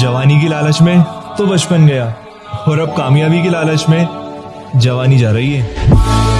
जवानी की लालच में तो बचपन गया और अब कामयाबी की लालच में जवानी जा रही है।